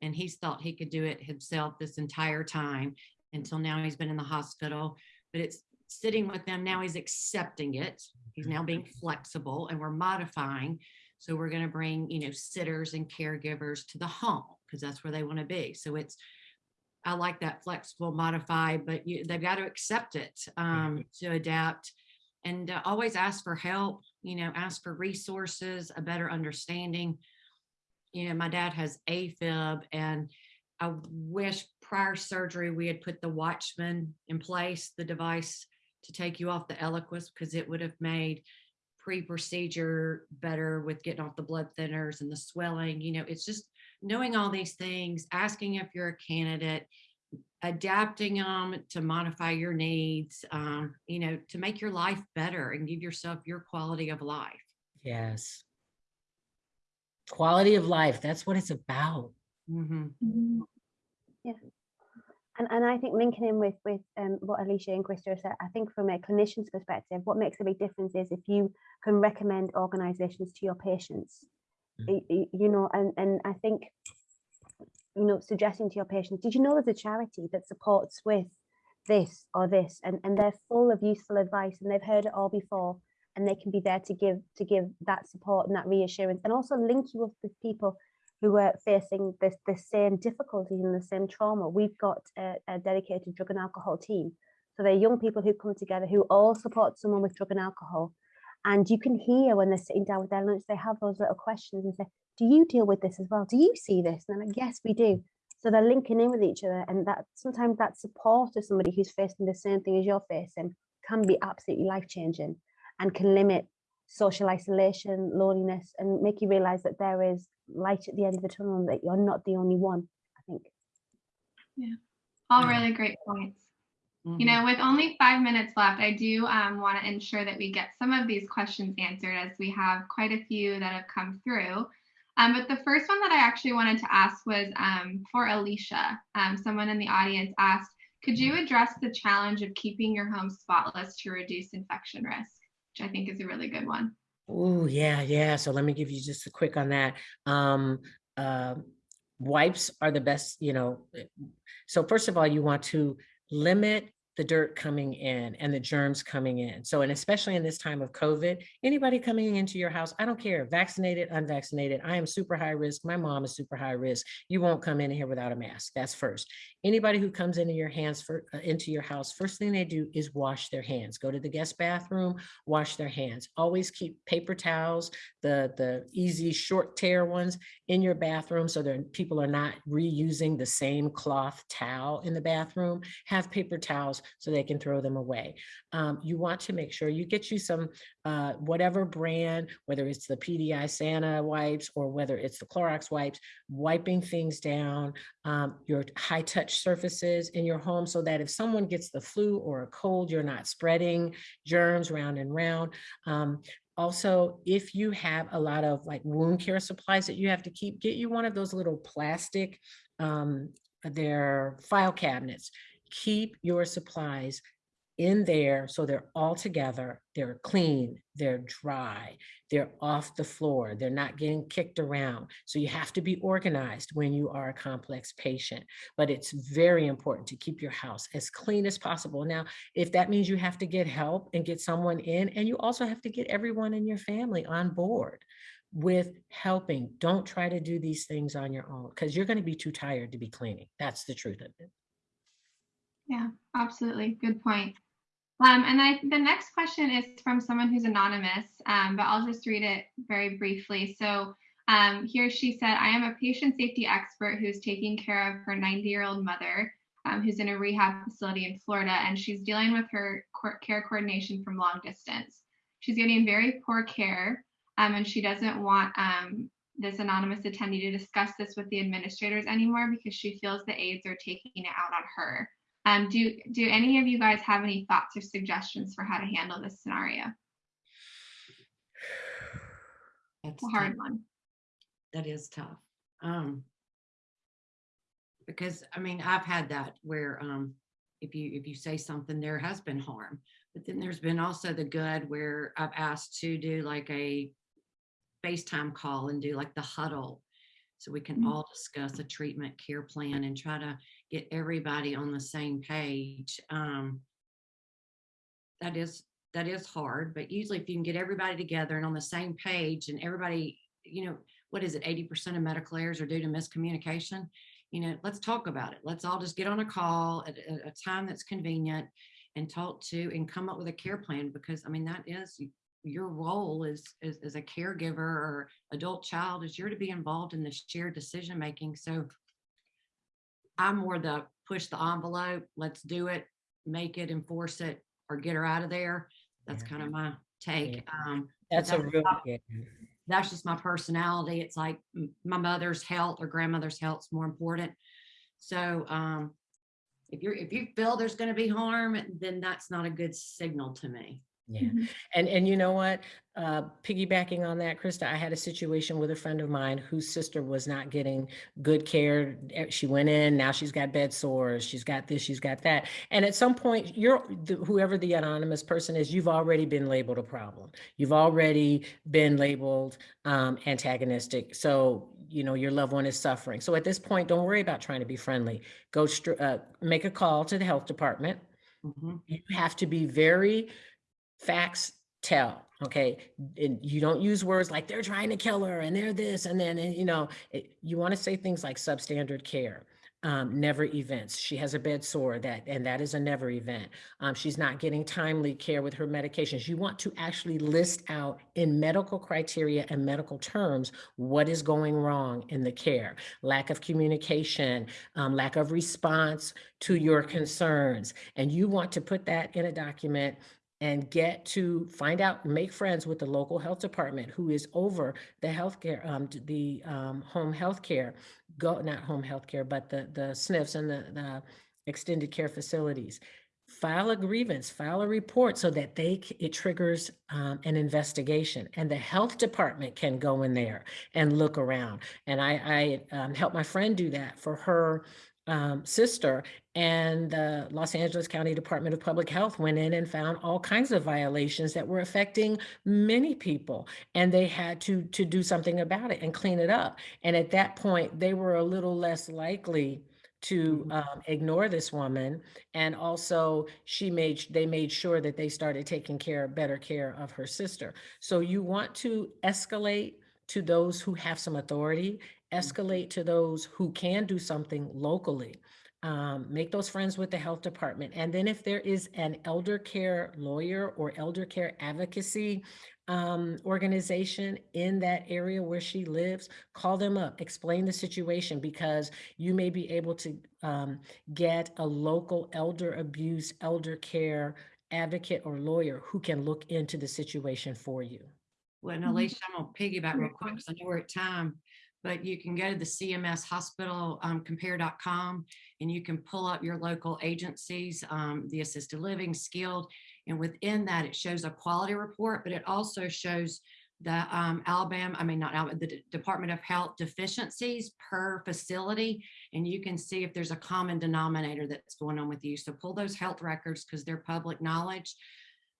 And he's thought he could do it himself this entire time until now he's been in the hospital, but it's sitting with them. Now he's accepting it. He's now being flexible and we're modifying. So we're going to bring, you know, sitters and caregivers to the home because that's where they want to be. So it's, I like that flexible, modify, but you, they've got to accept it um, to adapt and uh, always ask for help, you know, ask for resources, a better understanding. You know, my dad has AFib and I wish prior surgery we had put the Watchman in place, the device to take you off the Eliquis because it would have made pre-procedure better with getting off the blood thinners and the swelling. You know, it's just knowing all these things, asking if you're a candidate, adapting them to modify your needs, um, you know, to make your life better and give yourself your quality of life. yes quality of life that's what it's about Mhm. And, and I think linking in with, with um, what Alicia and Krista said, I think from a clinician's perspective, what makes a big difference is if you can recommend organizations to your patients. Mhm. Y- y- You know, and, and I think, you know, suggesting to your patients, did you know there's a charity that supports with this or this? And, and they're full of useful advice and they've heard it all before and they can be there to give to give that support and that reassurance and also link you up with people who are facing this the same difficulties and the same trauma. We've got a, a dedicated drug and alcohol team. So they're young people who come together who all support someone with drug and alcohol. And you can hear when they're sitting down with their lunch, they have those little questions and say, Do you deal with this as well? Do you see this? And they're like, Yes, we do. So they're linking in with each other. And that sometimes that support of somebody who's facing the same thing as you're facing can be absolutely life changing and can limit social isolation, loneliness, and make you realize that there is light at the end of the tunnel that you're not the only one. I think. Yeah, all Yeah. really great points. You Mhm. know, with only five minutes left, I do um, want to ensure that we get some of these questions answered as we have quite a few that have come through. Um, but the first one that I actually wanted to ask was um, for Alicia. Um, someone in the audience asked, could you address the challenge of keeping your home spotless to reduce infection risk? Which I think is a really good one. Oh, yeah, yeah. So let me give you just a quick on that. Um, uh, wipes are the best, you know. eh, So first of all, you want to limit the dirt coming in and the germs coming in. So, and especially in this time of COVID, anybody coming into your house, I don't care, vaccinated, unvaccinated, I am super high risk. My mom is super high risk. You won't come in here without a mask. That's first. Anybody who comes into your hands for uh, into your house, first thing they do is wash their hands. Go to the guest bathroom, wash their hands. Always keep paper towels, the the easy short tear ones in your bathroom so that people are not reusing the same cloth towel in the bathroom. Have paper towels so they can throw them away. Um, you want to make sure you get you some, uh, whatever brand, whether it's the PDI Santa wipes or whether it's the Clorox wipes, wiping things down, um, your high touch surfaces in your home so that if someone gets the flu or a cold, you're not spreading germs round and round. Um, also, if you have a lot of like wound care supplies that you have to keep, get you one of those little plastic, um, they're file cabinets keep your supplies in there so they're all together, they're clean, they're dry, they're off the floor, they're not getting kicked around. So you have to be organized when you are a complex patient, but it's very important to keep your house as clean as possible. Now, if that means you have to get help and get someone in, and you also have to get everyone in your family on board with helping. Don't try to do these things on your own because you're going to be too tired to be cleaning. That's the truth of it. Yeah, absolutely. Good point. Um, and I, the next question is from someone who's anonymous, um, but I'll just read it very briefly. So um, here she said, I am a patient safety expert who's taking care of her 90 year old mother um, who's in a rehab facility in Florida, and she's dealing with her care coordination from long distance. She's getting very poor care, um, and she doesn't want um, this anonymous attendee to discuss this with the administrators anymore because she feels the aides are taking it out on her. Um, do do any of you guys have any thoughts or suggestions for how to handle this scenario? That's A hard tough. one. That is tough. Um, because I mean, I've had that where um, if you if you say something, there has been harm, but then there's been also the good where I've asked to do like a FaceTime call and do like the huddle so we can Mhm. all discuss a treatment care plan and try to get everybody on the same page. Um, that is that is hard, but usually if you can get everybody together and on the same page and everybody, you know, what is it? 80% of medical errors are due to miscommunication. You know, let's talk about it. Let's all just get on a call at a, time that's convenient and talk to and come up with a care plan because I mean that is your role as, as as a caregiver or adult child is you're to be involved in the shared decision making. So I'm more the push the envelope, let's do it, make it, enforce it, or get her out of there. That's Yeah. kind of my take. Yeah. Um, That's a real, yeah. that's just my personality. It's like my mother's health or grandmother's health is more important. So um, if you're if you feel there's going to be harm, then that's not a good signal to me. Yeah. Mhm. And, and you know what? Uh, piggybacking on that, Krista, I had a situation with a friend of mine whose sister was not getting good care. Eh, She went in, now she's got bed sores, she's got this, she's got that. And at some point, you're, the- whoever the anonymous person is, you've already been labeled a problem. You've already been labeled um, antagonistic. So, you know, your loved one is suffering. So at this point, don't worry about trying to be friendly. Go, uh, make a call to the health department Mhm. you have to be very facts tell okay? And you don't use words like they're trying to kill her and they're this and then and, you know it, you want to say things like substandard care um, never events. She has a bed sore that and that is a never event. Um, she's not getting timely care with her medications. You want to actually list out in medical criteria and medical terms what is going wrong in the care. Lack of communication um, lack of response to your concerns. And you want to put that in a document and get to find out, make friends with the local health department who is over the healthcare, um, the, um, home healthcare, go, not home healthcare, but the, the SNFs and the, the extended care facilities. File a grievance, file a report so that they, it triggers, um, an investigation and the health department can go in there and look around. And I, I, um, helped my friend do that for her, um, sister and the Los Angeles County Department of Public Health went in and found all kinds of violations that were affecting many people. And they had to, to do something about it and clean it up. And at that point, they were a little less likely to um, ignore this woman. And also she made, they made sure that they started taking care, better care of her sister. So you want to escalate to those who have some authority, escalate to those who can do something locally. Um, make those friends with the health department. And then if there is an elder care lawyer or elder care advocacy um, organization in that area where she lives, call them up, explain the situation because you may be able to um, get a local elder abuse, elder care advocate or lawyer who can look into the situation for you. Well, and Mhm. Alicia, I'm gonna piggyback real quick, because I know we're at time. But you can go to the CMS Hospital um, Compare.com and you can pull up your local agencies, um, the assisted living, skilled. And within that, it shows a quality report, but it also shows the um, Alabama, I mean, not Alabama, the D- Department of Health deficiencies per facility. And you can see if there's a common denominator that's going on with you. So pull those health records because they're public knowledge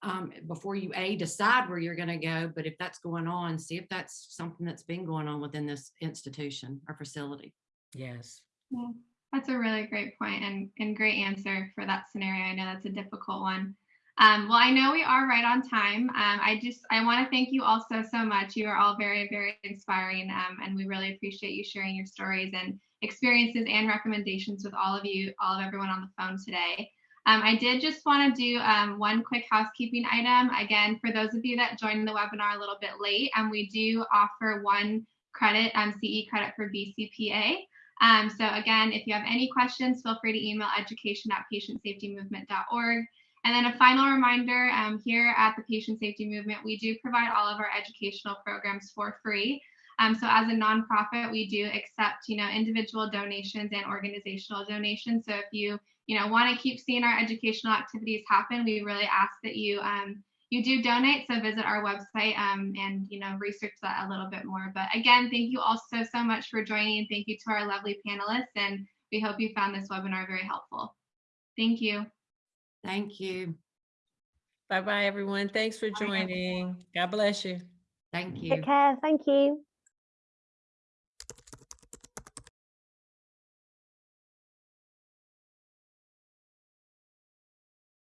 um, before you a decide where you're going to go but if that's going on see if that's something that's been going on within this institution or facility Yes. Yeah, that's a really great point and, and great answer for that scenario. I know that's a difficult one. Um, well, I know we are right on time. Um, I just I want to thank you all so so much. You are all very very inspiring, um, and we really appreciate you sharing your stories and experiences and recommendations with all of you, all of everyone on the phone today. Um, I did just want to do um, one quick housekeeping item. Again, for those of you that joined the webinar a little bit late, and we do offer one credit, um, CE credit for VCPA. Um, so again, if you have any questions, feel free to email education at patientsafetymovement.org. And then a final reminder, um, here at the Patient Safety Movement, we do provide all of our educational programs for free. Um, so as a nonprofit, we do accept, you know, individual donations and organizational donations. So if you, you know, want to keep seeing our educational activities happen, we really ask that you um, you do donate. So visit our website um, and you know research that a little bit more. But again, thank you all so so much for joining. and Thank you to our lovely panelists, and we hope you found this webinar very helpful. Thank you. thank you Bye-bye, everyone. Thanks for joining. God bless you. thank you Take care. Thank you.